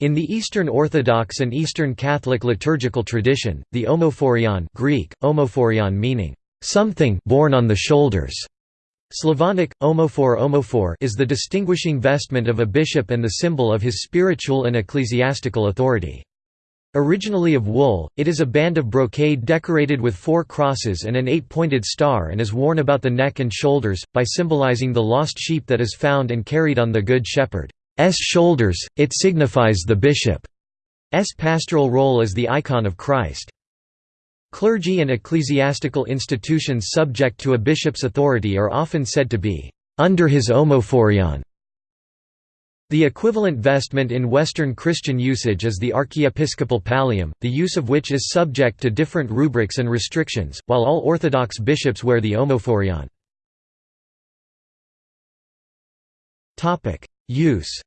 In the Eastern Orthodox and Eastern Catholic liturgical tradition, the omophorion Greek, omophorion meaning, "...something borne on the shoulders", Slavonic, omophor omophor is the distinguishing vestment of a bishop and the symbol of his spiritual and ecclesiastical authority. Originally of wool, it is a band of brocade decorated with four crosses and an eight-pointed star and is worn about the neck and shoulders, by symbolizing the lost sheep that is found and carried on the Good Shepherd. S shoulders, it signifies the bishop's pastoral role as the icon of Christ. Clergy and ecclesiastical institutions subject to a bishop's authority are often said to be under his omophorion. The equivalent vestment in Western Christian usage is the archiepiscopal pallium, the use of which is subject to different rubrics and restrictions, while all Orthodox bishops wear the omophorion. Use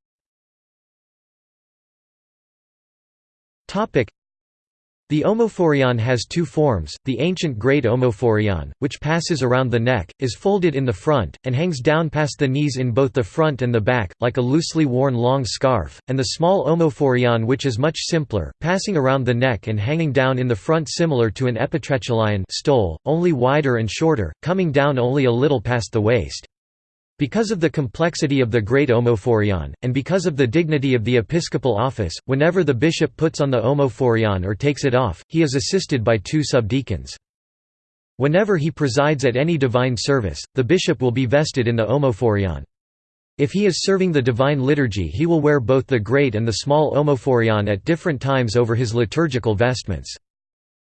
the omophorion has two forms, the ancient great omophorion, which passes around the neck, is folded in the front, and hangs down past the knees in both the front and the back, like a loosely worn long scarf, and the small omophorion which is much simpler, passing around the neck and hanging down in the front similar to an epitrachelion stole, only wider and shorter, coming down only a little past the waist. Because of the complexity of the Great Omophorion, and because of the dignity of the episcopal office, whenever the bishop puts on the Omophorion or takes it off, he is assisted by two subdeacons. Whenever he presides at any divine service, the bishop will be vested in the Omophorion. If he is serving the divine liturgy he will wear both the great and the small Omophorion at different times over his liturgical vestments.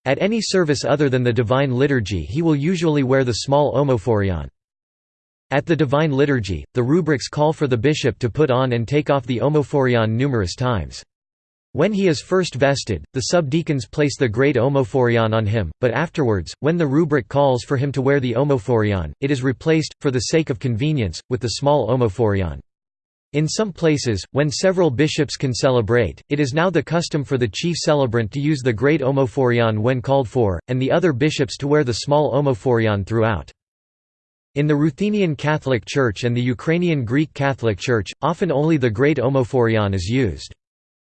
At any service other than the divine liturgy he will usually wear the small Omophorion. At the Divine Liturgy, the rubrics call for the bishop to put on and take off the omophorion numerous times. When he is first vested, the subdeacons place the great omophorion on him, but afterwards, when the rubric calls for him to wear the omophorion, it is replaced, for the sake of convenience, with the small omophorion. In some places, when several bishops can celebrate, it is now the custom for the chief celebrant to use the great omophorion when called for, and the other bishops to wear the small omophorion throughout. In the Ruthenian Catholic Church and the Ukrainian Greek Catholic Church, often only the Great Omophorion is used.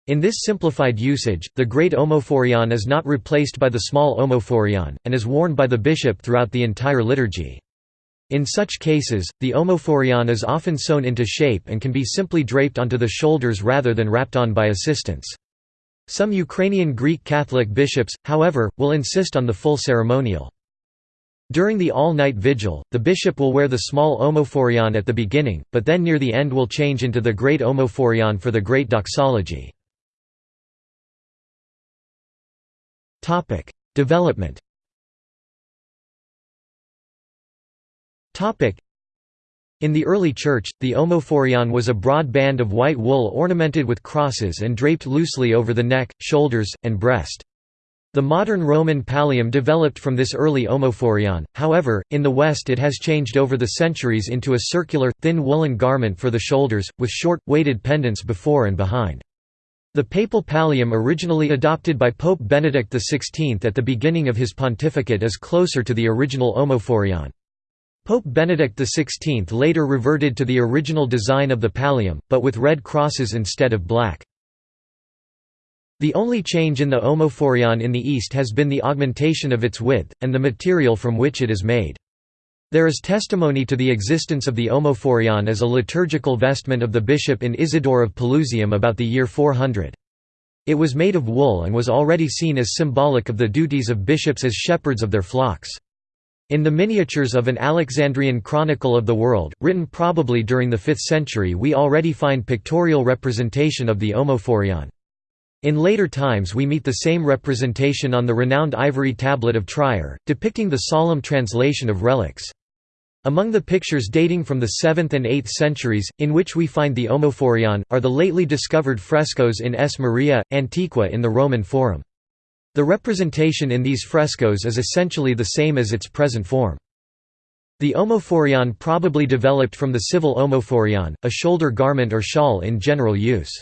In this simplified usage, the Great Omophorion is not replaced by the Small Omophorion, and is worn by the bishop throughout the entire liturgy. In such cases, the omophorion is often sewn into shape and can be simply draped onto the shoulders rather than wrapped on by assistants. Some Ukrainian Greek Catholic bishops, however, will insist on the full ceremonial. During the all-night vigil, the bishop will wear the small omophorion at the beginning, but then near the end will change into the great omophorion for the great doxology. Development in the early Church, the omophorion was a broad band of white wool ornamented with crosses and draped loosely over the neck, shoulders, and breast. The modern Roman pallium developed from this early omophorion, however, in the West it has changed over the centuries into a circular, thin woolen garment for the shoulders, with short, weighted pendants before and behind. The papal pallium originally adopted by Pope Benedict XVI at the beginning of his pontificate is closer to the original omophorion. Pope Benedict XVI later reverted to the original design of the pallium, but with red crosses instead of black. The only change in the omophorion in the East has been the augmentation of its width, and the material from which it is made. There is testimony to the existence of the omophorion as a liturgical vestment of the bishop in Isidore of Pelusium about the year 400. It was made of wool and was already seen as symbolic of the duties of bishops as shepherds of their flocks. In the miniatures of an Alexandrian chronicle of the world, written probably during the 5th century we already find pictorial representation of the omophorion. In later times we meet the same representation on the renowned ivory tablet of Trier, depicting the solemn translation of relics. Among the pictures dating from the 7th and 8th centuries, in which we find the Omophorion, are the lately discovered frescoes in S. Maria, Antiqua in the Roman Forum. The representation in these frescoes is essentially the same as its present form. The omophorion probably developed from the civil omophorion, a shoulder garment or shawl in general use.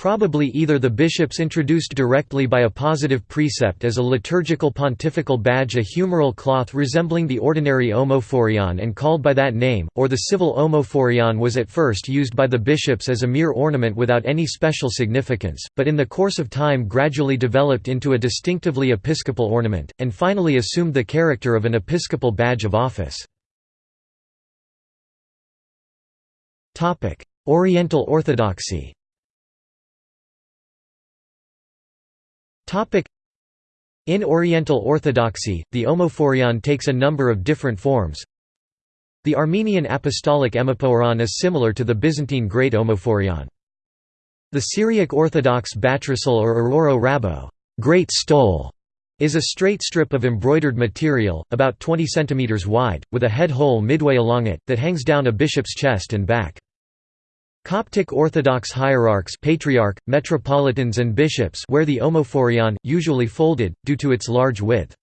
Probably either the bishops introduced directly by a positive precept as a liturgical pontifical badge a humeral cloth resembling the ordinary omophorion and called by that name, or the civil omophorion was at first used by the bishops as a mere ornament without any special significance, but in the course of time gradually developed into a distinctively episcopal ornament, and finally assumed the character of an episcopal badge of office. Oriental Orthodoxy In Oriental Orthodoxy, the omophorion takes a number of different forms. The Armenian Apostolic Emipooron is similar to the Byzantine Great Omophorion. The Syriac Orthodox Batrashil or Uroro Rabo great stole", is a straight strip of embroidered material, about 20 cm wide, with a head hole midway along it, that hangs down a bishop's chest and back. Coptic Orthodox hierarchs patriarch, metropolitans and bishops wear the omophorion, usually folded, due to its large width.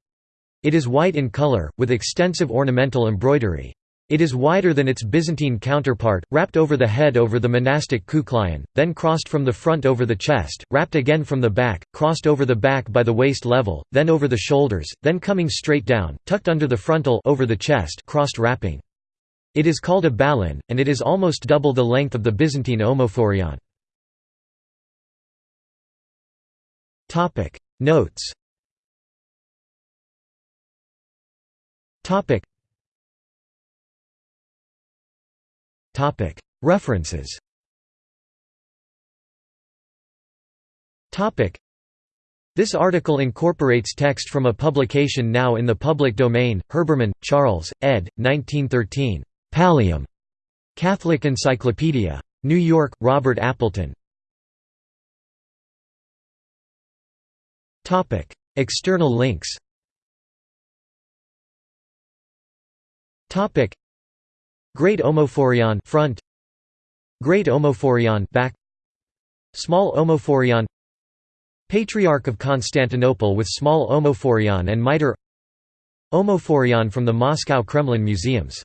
It is white in color, with extensive ornamental embroidery. It is wider than its Byzantine counterpart, wrapped over the head over the monastic kouklaion, then crossed from the front over the chest, wrapped again from the back, crossed over the back by the waist level, then over the shoulders, then coming straight down, tucked under the frontal over the chest crossed wrapping. It is called a balon, and it is almost double the length of the Byzantine omophorion. Notes References this article incorporates text from a publication now in the public domain, Herbermann, Charles, ed. 1913. Pallium. Catholic Encyclopedia. New York, Robert Appleton. External links. Great Omophorion front. Great Omophorion back. Small Omophorion. Patriarch of Constantinople with small Omophorion and mitre. Omophorion from the Moscow Kremlin Museums